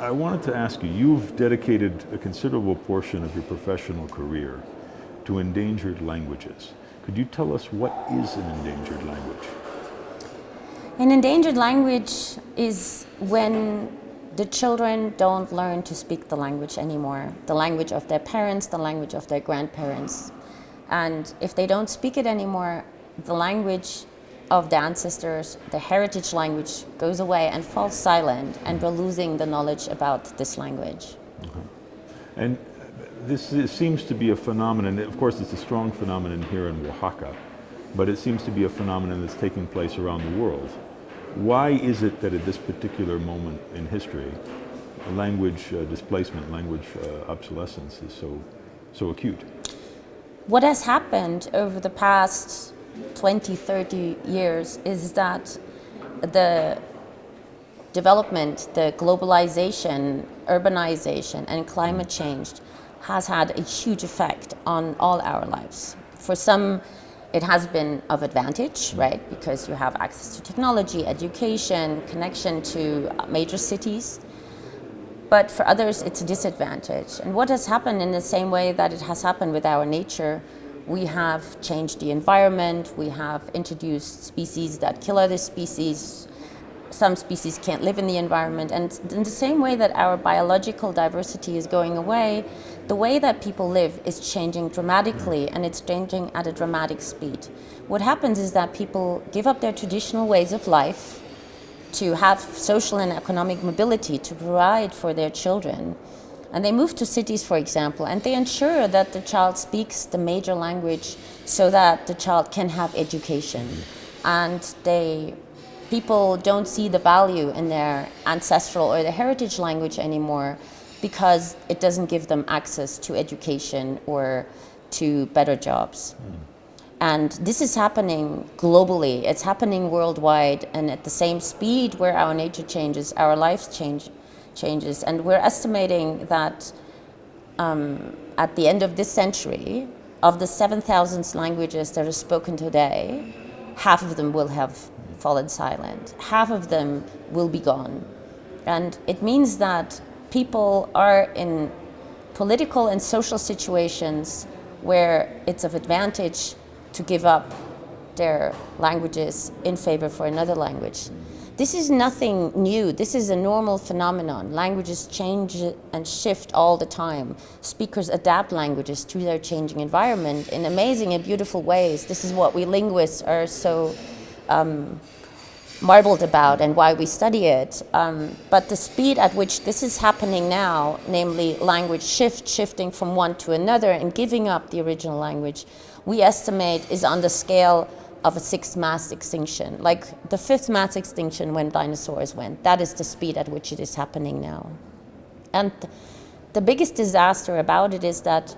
I wanted to ask you, you've dedicated a considerable portion of your professional career to endangered languages. Could you tell us what is an endangered language? An endangered language is when the children don't learn to speak the language anymore, the language of their parents, the language of their grandparents. And if they don't speak it anymore, the language of the ancestors, the heritage language goes away and falls silent and we're losing the knowledge about this language. And this, this seems to be a phenomenon, of course it's a strong phenomenon here in Oaxaca, but it seems to be a phenomenon that's taking place around the world. Why is it that at this particular moment in history, language uh, displacement, language uh, obsolescence is so, so acute? What has happened over the past 20, 30 years is that the development, the globalization, urbanization and climate change has had a huge effect on all our lives. For some, it has been of advantage, right? Because you have access to technology, education, connection to major cities. But for others, it's a disadvantage. And what has happened in the same way that it has happened with our nature we have changed the environment, we have introduced species that kill other species, some species can't live in the environment, and in the same way that our biological diversity is going away, the way that people live is changing dramatically and it's changing at a dramatic speed. What happens is that people give up their traditional ways of life to have social and economic mobility to provide for their children and they move to cities, for example, and they ensure that the child speaks the major language so that the child can have education. And they, people don't see the value in their ancestral or their heritage language anymore because it doesn't give them access to education or to better jobs. Mm. And this is happening globally. It's happening worldwide and at the same speed where our nature changes, our lives change changes. And we're estimating that um, at the end of this century, of the 7,000 languages that are spoken today, half of them will have fallen silent. Half of them will be gone. And it means that people are in political and social situations where it's of advantage to give up their languages in favor for another language. This is nothing new. This is a normal phenomenon. Languages change and shift all the time. Speakers adapt languages to their changing environment in amazing and beautiful ways. This is what we linguists are so um, marveled about and why we study it. Um, but the speed at which this is happening now, namely language shift, shifting from one to another and giving up the original language, we estimate is on the scale of a sixth mass extinction, like the fifth mass extinction when dinosaurs went. That is the speed at which it is happening now. And the biggest disaster about it is that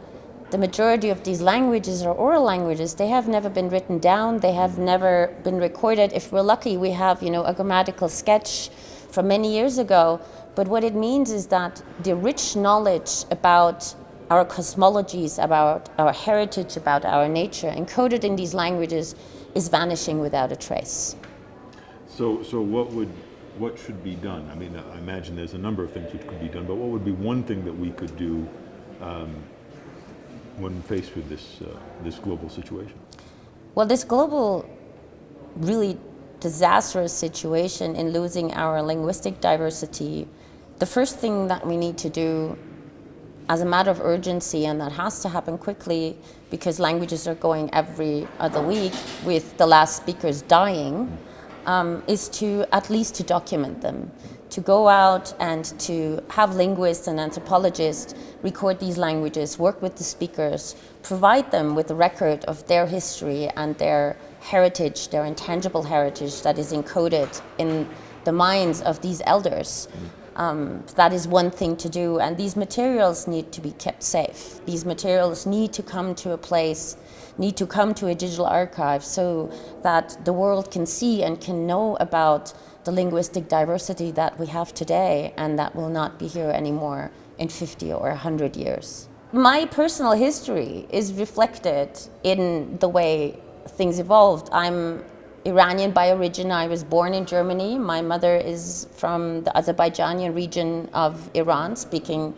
the majority of these languages are oral languages. They have never been written down. They have never been recorded. If we're lucky, we have you know, a grammatical sketch from many years ago. But what it means is that the rich knowledge about our cosmologies, about our heritage, about our nature, encoded in these languages is vanishing without a trace. So, so what would, what should be done? I mean, I imagine there's a number of things which could be done, but what would be one thing that we could do um, when faced with this, uh, this global situation? Well, this global, really disastrous situation in losing our linguistic diversity, the first thing that we need to do as a matter of urgency, and that has to happen quickly because languages are going every other week with the last speakers dying, um, is to at least to document them, to go out and to have linguists and anthropologists record these languages, work with the speakers, provide them with a record of their history and their heritage, their intangible heritage that is encoded in the minds of these elders. Um, that is one thing to do and these materials need to be kept safe. These materials need to come to a place, need to come to a digital archive so that the world can see and can know about the linguistic diversity that we have today and that will not be here anymore in 50 or 100 years. My personal history is reflected in the way things evolved. I'm Iranian by origin. I was born in Germany. My mother is from the Azerbaijani region of Iran, speaking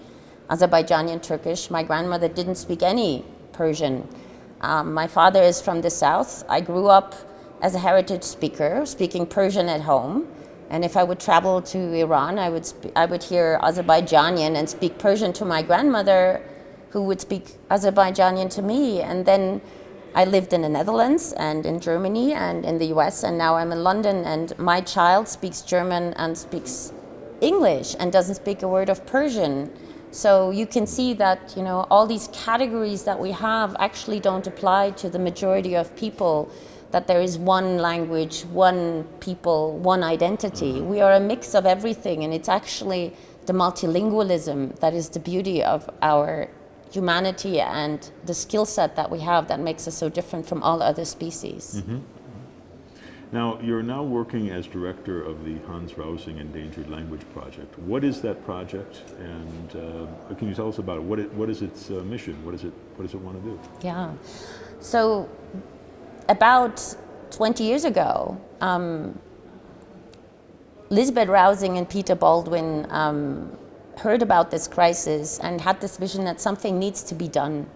Azerbaijani Turkish. My grandmother didn't speak any Persian. Um, my father is from the south. I grew up as a heritage speaker, speaking Persian at home. And if I would travel to Iran, I would, I would hear Azerbaijani and speak Persian to my grandmother, who would speak Azerbaijani to me. And then I lived in the Netherlands and in Germany and in the US, and now I'm in London. And my child speaks German and speaks English and doesn't speak a word of Persian. So you can see that you know all these categories that we have actually don't apply to the majority of people that there is one language, one people, one identity. Mm-hmm. We are a mix of everything and it's actually the multilingualism that is the beauty of our humanity and the skill set that we have that makes us so different from all other species. Mm -hmm. Now, you're now working as director of the Hans Rausing Endangered Language Project. What is that project, and uh, can you tell us about it? What, it, what is its uh, mission? What, is it, what does it want to do? Yeah, so about 20 years ago, um, Lisbeth Rausing and Peter Baldwin um, heard about this crisis and had this vision that something needs to be done,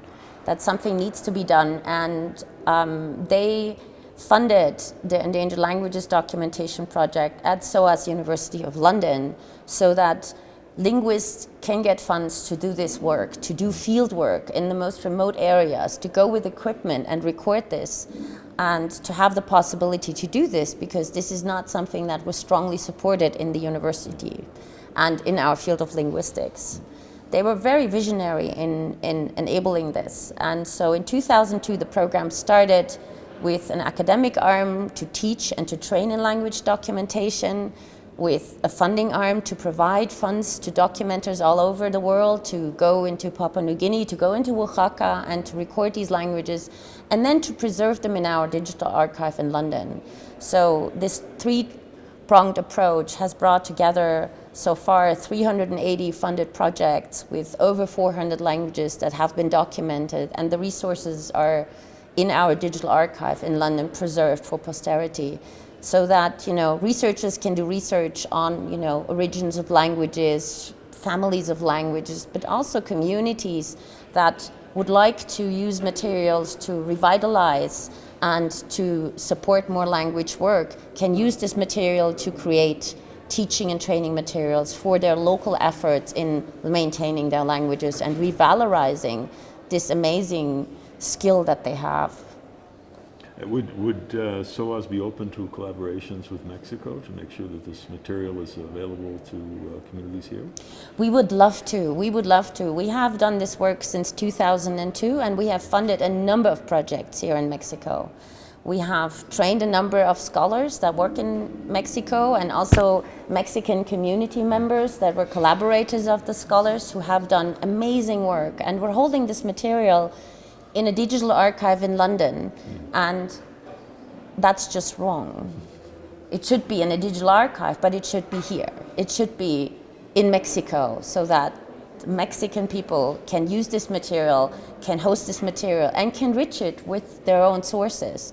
that something needs to be done, and um, they funded the Endangered Languages Documentation Project at SOAS University of London so that linguists can get funds to do this work, to do field work in the most remote areas, to go with equipment and record this, and to have the possibility to do this because this is not something that was strongly supported in the university and in our field of linguistics. They were very visionary in, in enabling this. And so in 2002, the program started with an academic arm to teach and to train in language documentation, with a funding arm to provide funds to documenters all over the world to go into Papua New Guinea, to go into Oaxaca and to record these languages, and then to preserve them in our digital archive in London. So this three-pronged approach has brought together so far 380 funded projects with over 400 languages that have been documented and the resources are in our digital archive in London preserved for posterity so that you know researchers can do research on you know origins of languages, families of languages, but also communities that would like to use materials to revitalize and to support more language work can use this material to create teaching and training materials for their local efforts in maintaining their languages and revalorizing this amazing skill that they have. Uh, would, would uh, SOAS be open to collaborations with Mexico to make sure that this material is available to uh, communities here? We would love to. We would love to. We have done this work since 2002 and we have funded a number of projects here in Mexico. We have trained a number of scholars that work in Mexico and also Mexican community members that were collaborators of the scholars who have done amazing work. And we're holding this material in a digital archive in London, and that's just wrong. It should be in a digital archive, but it should be here. It should be in Mexico so Mexican people can use this material, can host this material, and can enrich it with their own sources.